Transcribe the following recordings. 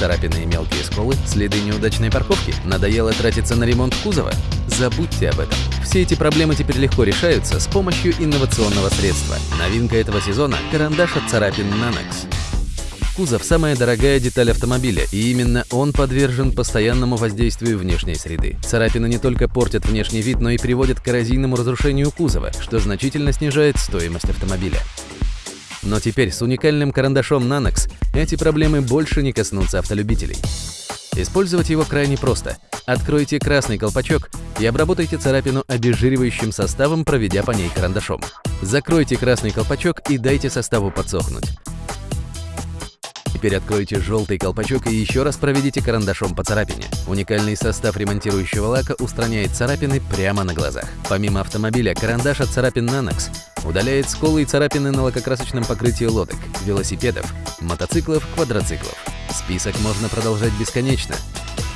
Царапины и мелкие сколы, следы неудачной парковки, надоело тратиться на ремонт кузова? Забудьте об этом. Все эти проблемы теперь легко решаются с помощью инновационного средства. Новинка этого сезона – карандаш от царапин Nanox. Кузов – самая дорогая деталь автомобиля, и именно он подвержен постоянному воздействию внешней среды. Царапины не только портят внешний вид, но и приводят к коррозийному разрушению кузова, что значительно снижает стоимость автомобиля. Но теперь с уникальным карандашом Nanox эти проблемы больше не коснутся автолюбителей. Использовать его крайне просто. Откройте красный колпачок и обработайте царапину обезжиривающим составом, проведя по ней карандашом. Закройте красный колпачок и дайте составу подсохнуть. Теперь откройте желтый колпачок и еще раз проведите карандашом по царапине. Уникальный состав ремонтирующего лака устраняет царапины прямо на глазах. Помимо автомобиля, карандаш от царапин Nanox удаляет сколы и царапины на лакокрасочном покрытии лодок, велосипедов, мотоциклов, квадроциклов. Список можно продолжать бесконечно.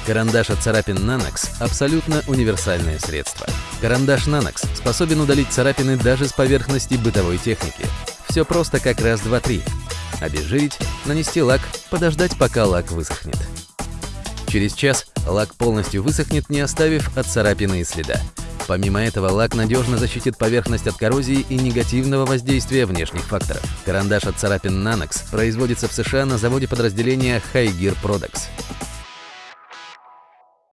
Карандаш от царапин Nanox – абсолютно универсальное средство. Карандаш Nanox способен удалить царапины даже с поверхности бытовой техники. Все просто как раз, два, три обезжирить, нанести лак, подождать, пока лак высохнет. Через час лак полностью высохнет, не оставив от царапины и следа. Помимо этого, лак надежно защитит поверхность от коррозии и негативного воздействия внешних факторов. Карандаш от царапин Nanox производится в США на заводе подразделения High Gear Products.